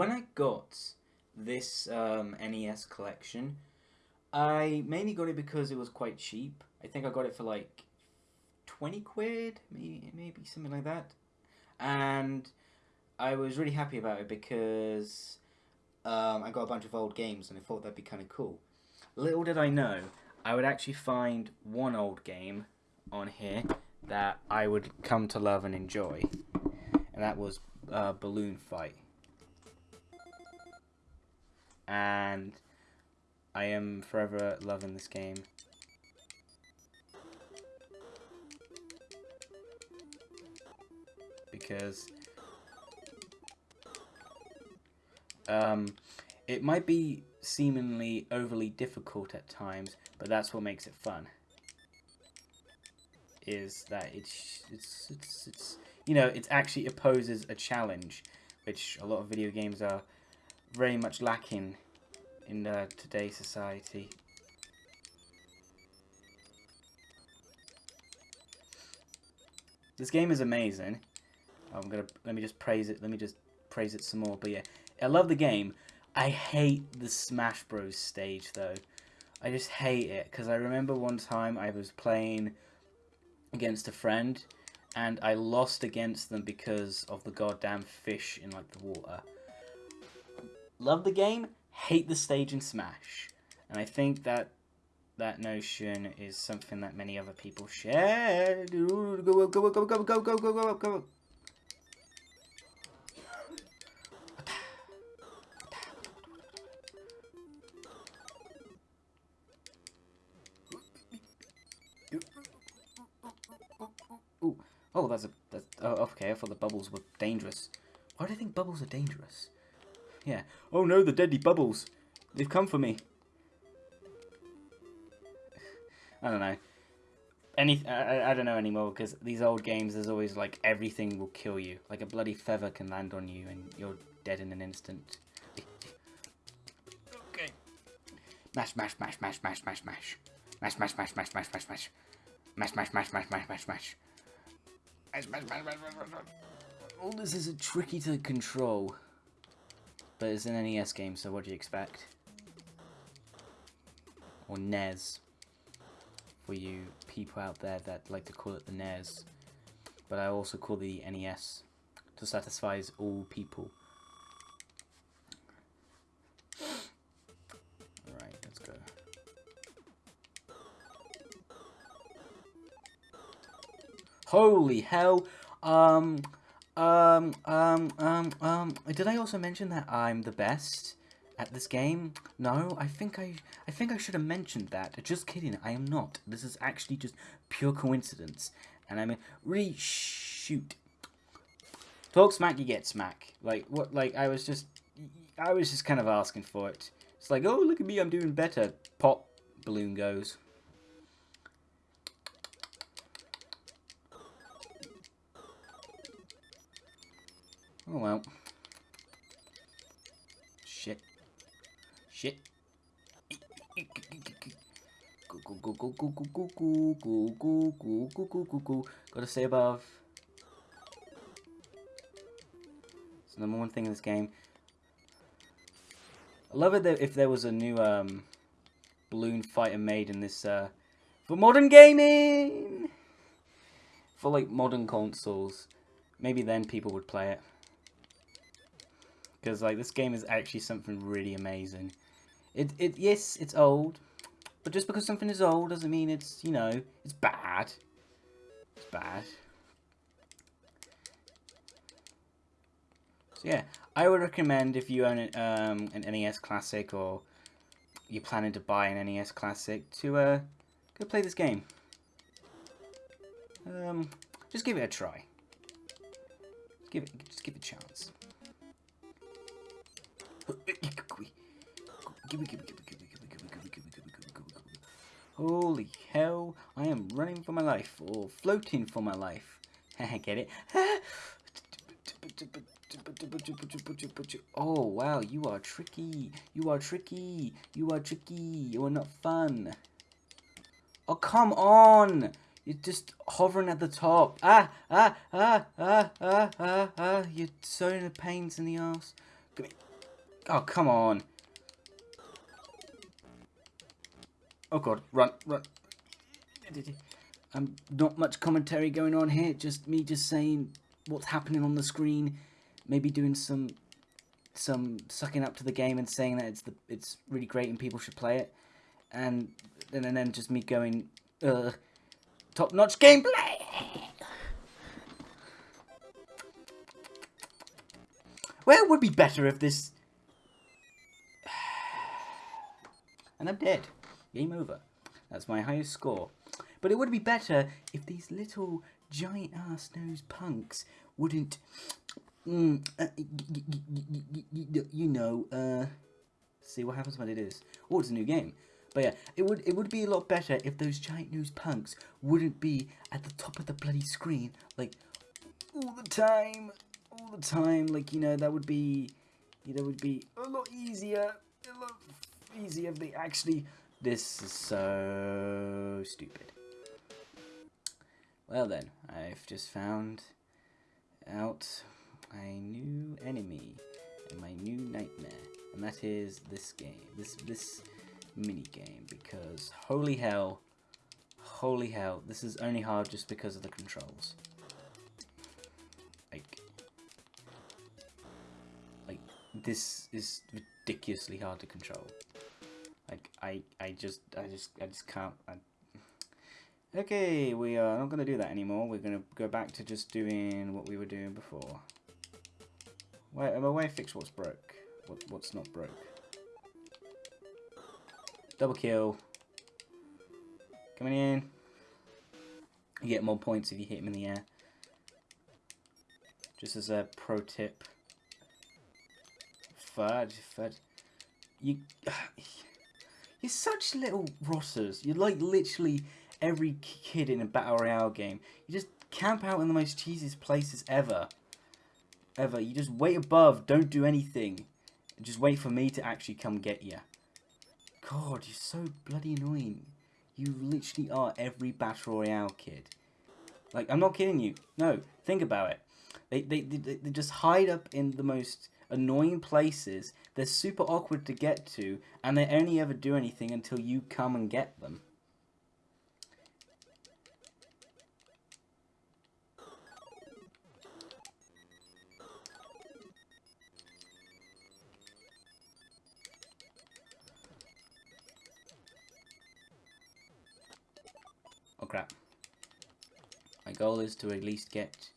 when I got this um, NES collection, I mainly got it because it was quite cheap. I think I got it for like twenty quid, maybe maybe something like that, and I was really happy about it because um, I got a bunch of old games and I thought that'd be kind of cool. Little did I know, I would actually find one old game on here that I would come to love and enjoy, and that was uh, Balloon Fight. And I am forever loving this game. Because um, it might be seemingly overly difficult at times, but that's what makes it fun. Is that it's it's it's, it's you know it actually opposes a challenge, which a lot of video games are very much lacking in uh, today's society. This game is amazing. I'm gonna let me just praise it. Let me just praise it some more. But yeah, I love the game. I hate the Smash Bros stage though. I just hate it because I remember one time I was playing against a friend and I lost against them because of the goddamn fish in like the water. Love the game, hate the stage in Smash. And I think that that notion is something that many other people share. Go, go, go, go, go, go, go, go, go, go. Ooh. Oh, that's a. That's, oh, okay. I thought the bubbles were dangerous. Why do I think bubbles are dangerous? Yeah. Oh no, the deadly bubbles. They've come for me. I don't know. Any, I, I don't know anymore because these old games, there's always like everything will kill you. Like a bloody feather can land on you and you're dead in an instant. okay. Mash, mash, mash, mash, mash, mash, mash. Mash, mash, mash, mash, mash, mash, mash. Mash, mash, mash, mash, mash, mash, mash. Mash, mash, mash, mash, mash, mash, mash. All this is tricky to control. But it's an NES game, so what do you expect? Or NES. For you people out there that like to call it the NES. But I also call the NES to satisfy all people. Alright, let's go. Holy hell! Um, um, um, um, um, did I also mention that I'm the best at this game? No, I think I, I think I should have mentioned that. Just kidding, I am not. This is actually just pure coincidence. And I mean, really, shoot. Talk smack, you get smack. Like, what, like, I was just, I was just kind of asking for it. It's like, oh, look at me, I'm doing better. Pop, balloon goes. Oh well. Shit. Shit. Go go go go go go go go go go go go go go. Gotta stay above. It's the number one thing in this game. I love it that if there was a new um, balloon fighter made in this uh, for modern gaming, for like modern consoles, maybe then people would play it. Because like this game is actually something really amazing. It it yes, it's old, but just because something is old doesn't mean it's you know it's bad. It's bad. So yeah, I would recommend if you own um, an NES Classic or you're planning to buy an NES Classic to uh, go play this game. Um, just give it a try. Give it, just give it a chance. Holy hell, I am running for my life, or floating for my life. Get it? oh, wow, you are tricky. You are tricky. You are tricky. You are not fun. Oh, come on. You're just hovering at the top. Ah, ah, ah, ah, ah, ah, ah. You're so the pains in the ass. Come here. Oh, come on. Oh god, run, run. Um, not much commentary going on here, just me just saying what's happening on the screen, maybe doing some some sucking up to the game and saying that it's the it's really great and people should play it, and and, and then just me going, top notch gameplay. It would be better if this. I'm dead. Game over. That's my highest score. But it would be better if these little giant ass nose punks wouldn't, mm, uh, you know, uh, see what happens when it is. Oh, it's a new game. But yeah, it would it would be a lot better if those giant nose punks wouldn't be at the top of the bloody screen, like, all the time, all the time. Like, you know, that would be, that would be a lot easier, a lot easier if they actually... This is so stupid. Well then, I've just found out my new enemy and my new nightmare, and that is this game, this this mini game, because holy hell, holy hell, this is only hard just because of the controls. This is ridiculously hard to control. Like I, I just, I just, I just can't. I, Okay, we are not going to do that anymore. We're going to go back to just doing what we were doing before. Wait, am I way fix what's broke? What, what's not broke? Double kill. Coming in. You get more points if you hit him in the air. Just as a pro tip. Fudge, fudge. You, you're such little rotters. You're like literally every kid in a Battle Royale game. You just camp out in the most cheesiest places ever. Ever. You just wait above, don't do anything. Just wait for me to actually come get you. God, you're so bloody annoying. You literally are every Battle Royale kid. Like, I'm not kidding you. No, think about it. They, they, they, they just hide up in the most annoying places. They're super awkward to get to, and they only ever do anything until you come and get them. Oh crap. My goal is to at least get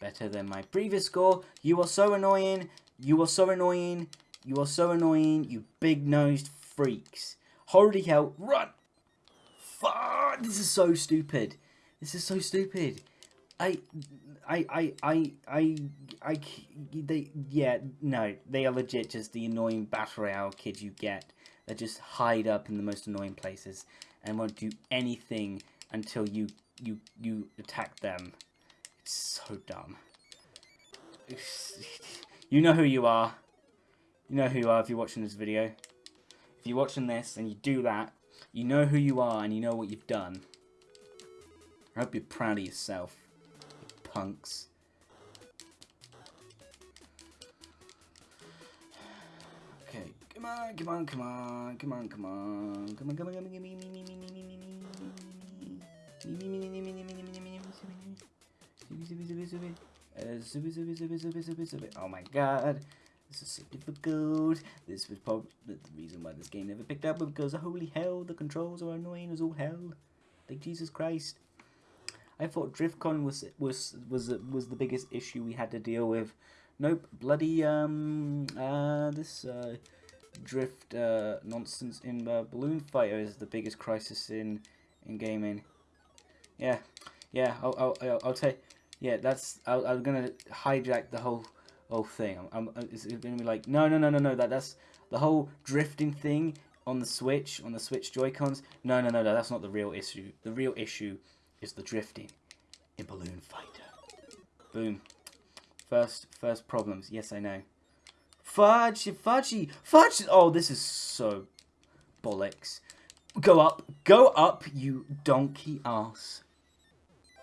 better than my previous score. You are so annoying. You are so annoying. You are so annoying, you big-nosed freaks. Holy hell, run! Fuck! This is so stupid. This is so stupid. I, I, I, I, I, I, they, yeah, no, they are legit just the annoying Battle Royale kids you get that just hide up in the most annoying places and won't do anything until you you you attack them. It's so dumb. You know who you are. You know who you are if you're watching this video. If you're watching this and you do that, you know who you are and you know what you've done. I hope you're proud of yourself, you punks. Okay, come on, come on, come on, come on, come on, come on, come on, come on, come on, come on. Oh my god. This is so difficult. This was probably the reason why this game never picked up because holy hell, the controls are annoying as all hell. Like Jesus Christ. I thought DriftCon was was was was the biggest issue we had to deal with. Nope, bloody um uh this uh drift uh nonsense in uh, Balloon Fighter is the biggest crisis in in gaming. Yeah, yeah. I'll I'll I'll, take. Yeah, that's. i am gonna hijack the whole whole thing. I'm, I'm uh, it's gonna be like no no no no no that that's the whole drifting thing on the Switch on the Switch Joy Cons. No no no no that's not the real issue. The real issue is the drifting in Balloon Fighter. Boom. First first problems. Yes I know. Fudge, fudgy, fudge. Oh, this is so bollocks. Go up, go up, you donkey ass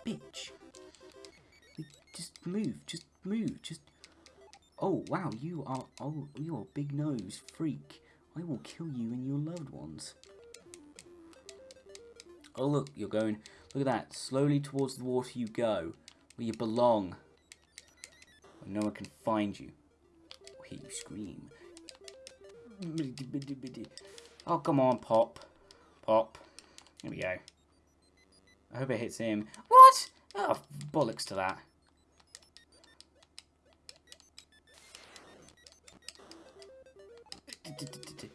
bitch. Just move, just move, just... Oh, wow, you are, oh, you're a big nose freak. I will kill you and your loved ones. Oh, look, you're going, look at that. Slowly towards the water you go, where you belong. Where no one can find you. Or hear you scream. Oh, come on, Pop. Pop. Here we go. I hope it hits him. What? Oh, bollocks to that.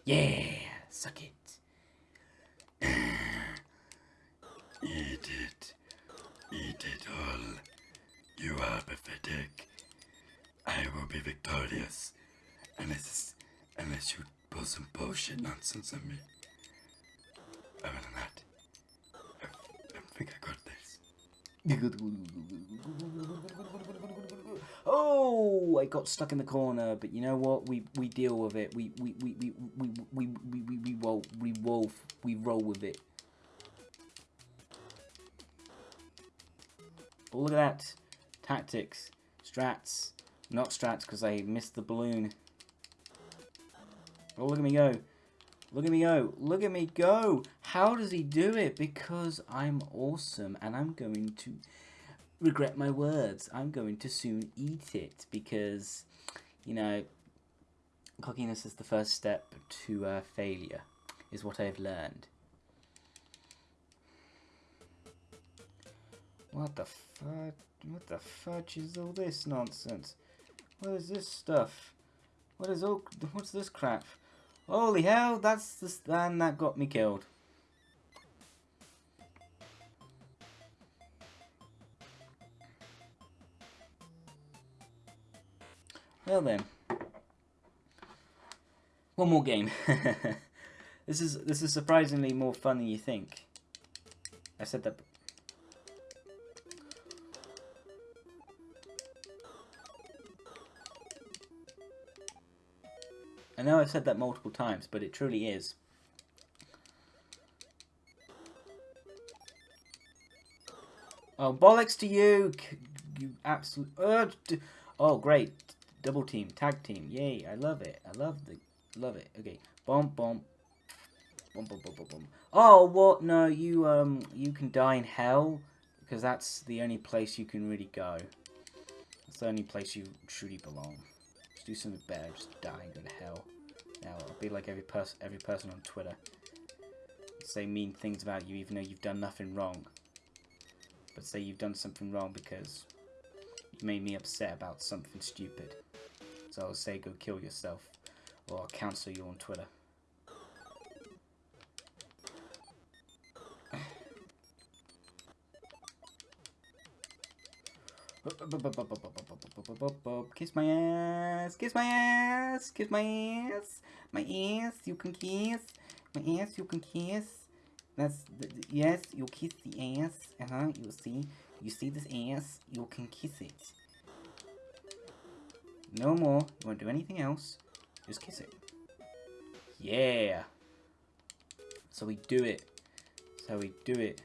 Yeah, suck it. Eat it. Eat it all. You are pathetic. I will be victorious. Unless, unless you pull some bullshit nonsense on me. Other than that, I, I think I got this. Oh, I got stuck in the corner, but you know what? We we deal with it. We we we we we we we we, we roll we roll with it. Oh, look at that. Tactics. Strats. Not strats because I missed the balloon. Oh, look at me go. Look at me go. Look at me go. How does he do it? Because I'm awesome and I'm going to regret my words. I'm going to soon eat it because, you know, cockiness is the first step to uh, failure, is what I've learned. What the fudge? What the fudge is all this nonsense? What is this stuff? What is all? What's this crap? Holy hell! That's the stand that got me killed. Well then, one more game. this is this is surprisingly more fun than you think. I said that. I know I've said that multiple times, but it truly is. Oh, bollocks to you! You absolute. Oh, great. Double team, tag team. Yay, I love it. I love the. Love it. Okay. Bomb, bomb. Boom, boom, boom, boom. Oh, what? No, you, um, you can die in hell. Because that's the only place you can really go. That's the only place you truly belong. Just do something better. Just die and go to hell. Now, I'll be like every person, every person on Twitter. Say mean things about you even though you've done nothing wrong. But say you've done something wrong because you made me upset about something stupid. So I'll say go kill yourself. Or I'll cancel you on Twitter. Kiss my ass, kiss my ass, kiss my ass, my ass, you can kiss, my ass, you can kiss. That's, the, the, yes, you kiss the ass, uh-huh, you see, you see this ass, you can kiss it. No more, you won't do anything else, just kiss it. Yeah. So we do it. So we do it.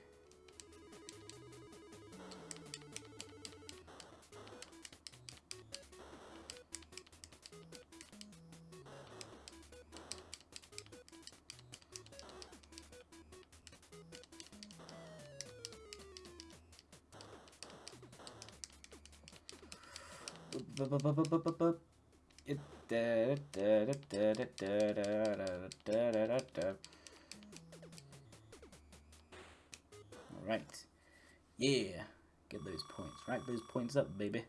Alright. Yeah. Get those points. Rack those points up, baby.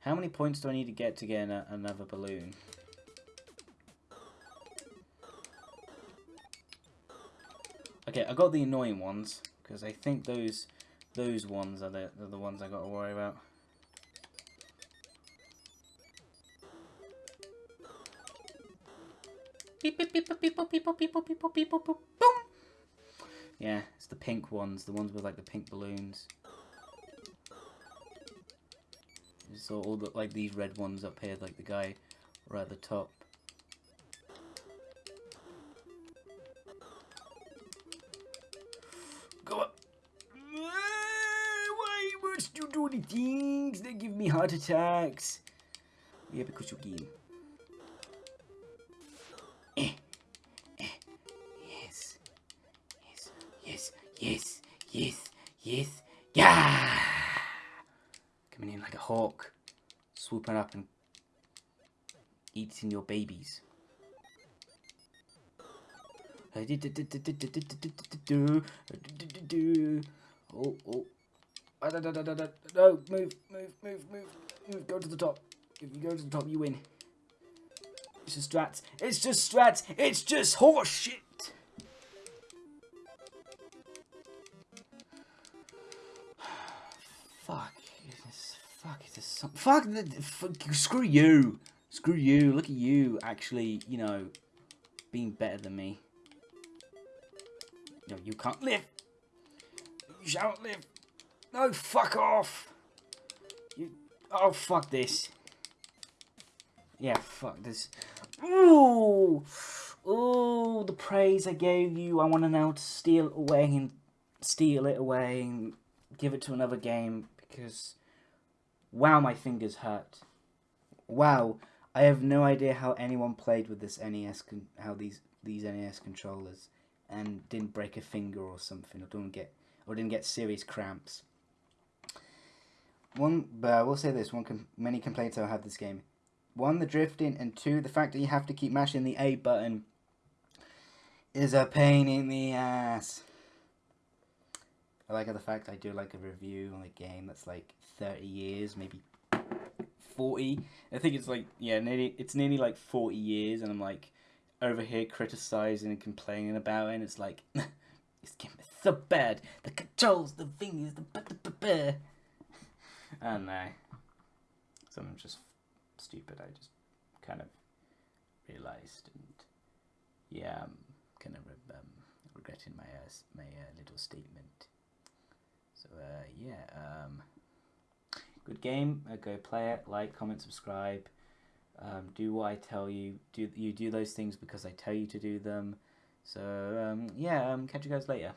How many points do I need to get to get another balloon? Okay, I got the annoying ones, because I think those those ones are the, are the ones I got to worry about. Beep, beep, beep, beep, beep, beep, beep, beep, beep, beep, boom. Yeah, it's the pink ones, the ones with like the pink balloons. So all the like these red ones up here, like the guy right at the top. Go up. Why must you do the things that give me heart attacks? Yeah, because you're game. Hawk, swooping up and eating your babies. Oh, oh. Ah. No, move, move, move, move, move. Go to the top. If you go to the top, you win. It's just strats. It's just strats. It's just horse shit. Fuck, the, fuck. Screw you. Screw you. Look at you. Actually, you know, being better than me. No, you can't live. You shan't live. No, fuck off. You. Oh, fuck this. Yeah, fuck this. Ooh, ooh, the praise I gave you. I want to now steal away and steal it away and give it to another game because, wow, my fingers hurt. Wow, I have no idea how anyone played with this NES, how these these NES controllers, and didn't break a finger or something, or didn't get or didn't get serious cramps. One, but I will say this: one, com- many complaints I have this game. One, the drifting, and two, the fact that you have to keep mashing the A button is a pain in the ass. I like the fact I do like a review on a game that's like thirty years, maybe forty. I think it's like yeah, nearly it's nearly like forty years, and I'm like over here criticizing and complaining about it. And it's like this game is so bad. The controls, the fingers, the b- b- b- I don't know. So I'm just stupid. I just kind of realized, and yeah, I'm kind of um, regretting my uh, my uh, little statement. So uh, yeah, um, good game. Uh, go play it. Like, comment, subscribe. Um, do what I tell you. Do you do those things because I tell you to do them. So um, yeah, um, catch you guys later.